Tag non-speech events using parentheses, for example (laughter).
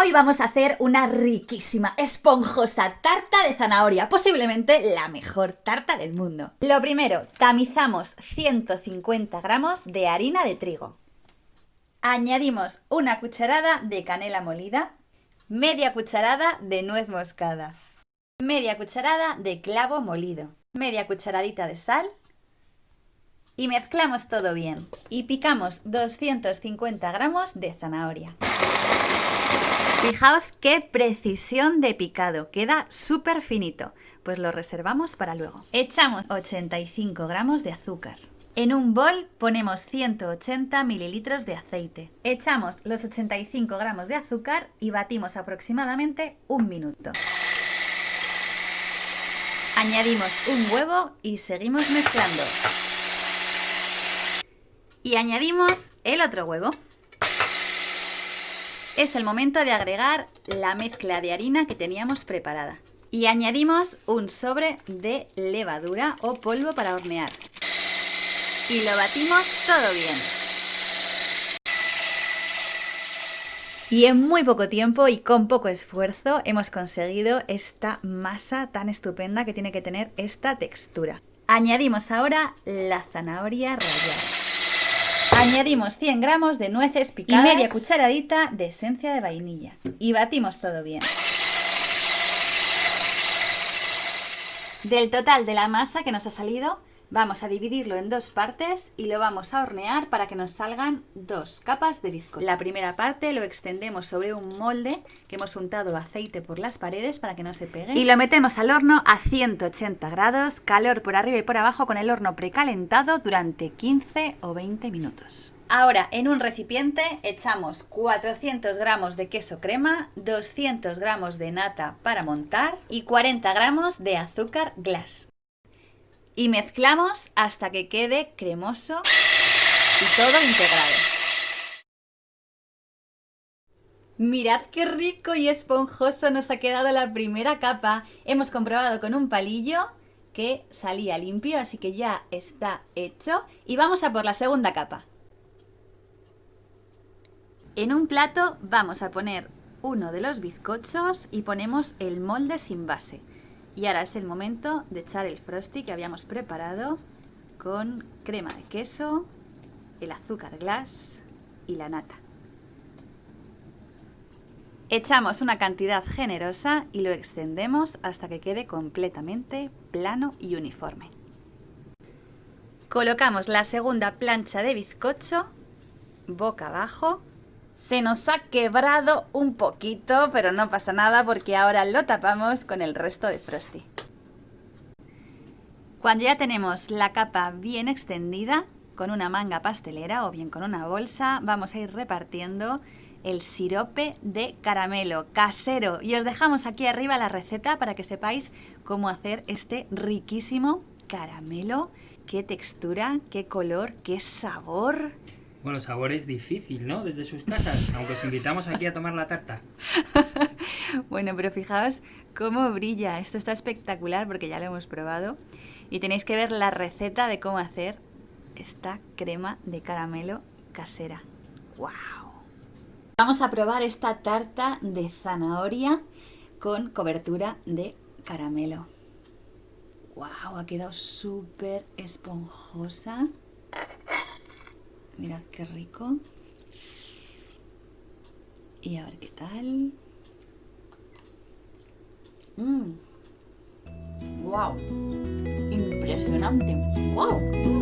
Hoy vamos a hacer una riquísima, esponjosa tarta de zanahoria, posiblemente la mejor tarta del mundo. Lo primero, tamizamos 150 gramos de harina de trigo. Añadimos una cucharada de canela molida, media cucharada de nuez moscada, media cucharada de clavo molido, media cucharadita de sal y mezclamos todo bien. Y picamos 250 gramos de zanahoria. Fijaos qué precisión de picado, queda súper finito. Pues lo reservamos para luego. Echamos 85 gramos de azúcar. En un bol ponemos 180 mililitros de aceite. Echamos los 85 gramos de azúcar y batimos aproximadamente un minuto. Añadimos un huevo y seguimos mezclando. Y añadimos el otro huevo es el momento de agregar la mezcla de harina que teníamos preparada. Y añadimos un sobre de levadura o polvo para hornear. Y lo batimos todo bien. Y en muy poco tiempo y con poco esfuerzo hemos conseguido esta masa tan estupenda que tiene que tener esta textura. Añadimos ahora la zanahoria rallada. Añadimos 100 gramos de nueces picadas y media cucharadita de esencia de vainilla. Y batimos todo bien. Del total de la masa que nos ha salido, Vamos a dividirlo en dos partes y lo vamos a hornear para que nos salgan dos capas de bizcocho. La primera parte lo extendemos sobre un molde que hemos untado aceite por las paredes para que no se pegue. Y lo metemos al horno a 180 grados, calor por arriba y por abajo con el horno precalentado durante 15 o 20 minutos. Ahora en un recipiente echamos 400 gramos de queso crema, 200 gramos de nata para montar y 40 gramos de azúcar glass y mezclamos hasta que quede cremoso y todo integrado. Mirad qué rico y esponjoso nos ha quedado la primera capa. Hemos comprobado con un palillo que salía limpio, así que ya está hecho. Y vamos a por la segunda capa. En un plato vamos a poner uno de los bizcochos y ponemos el molde sin base. Y ahora es el momento de echar el frosty que habíamos preparado con crema de queso, el azúcar glass y la nata. Echamos una cantidad generosa y lo extendemos hasta que quede completamente plano y uniforme. Colocamos la segunda plancha de bizcocho boca abajo se nos ha quebrado un poquito, pero no pasa nada porque ahora lo tapamos con el resto de Frosty. Cuando ya tenemos la capa bien extendida, con una manga pastelera o bien con una bolsa, vamos a ir repartiendo el sirope de caramelo casero. Y os dejamos aquí arriba la receta para que sepáis cómo hacer este riquísimo caramelo. Qué textura, qué color, qué sabor. Bueno, sabor es difícil, ¿no? Desde sus casas, aunque os invitamos aquí a tomar la tarta. (laughs) bueno, pero fijaos cómo brilla. Esto está espectacular porque ya lo hemos probado. Y tenéis que ver la receta de cómo hacer esta crema de caramelo casera. ¡Wow! Vamos a probar esta tarta de zanahoria con cobertura de caramelo. ¡Wow! Ha quedado súper esponjosa. Mirad qué rico. Y a ver qué tal. ¡Wow! Impresionante. ¡Wow!